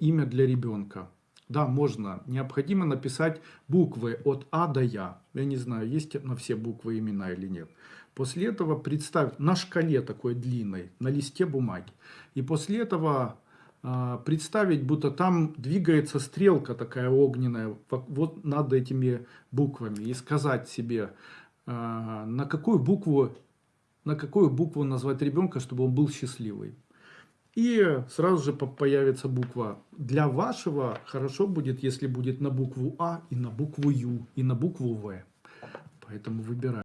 имя для ребенка. Да, можно. Необходимо написать буквы от А до Я. Я не знаю, есть на все буквы имена или нет. После этого представь на шкале такой длинной, на листе бумаги. И после этого а, представить, будто там двигается стрелка такая огненная вот над этими буквами. И сказать себе, а, на какую букву, на какую букву назвать ребенка, чтобы он был счастливый. И сразу же появится буква. Для вашего хорошо будет, если будет на букву А, и на букву Ю, и на букву В. Поэтому выбирай.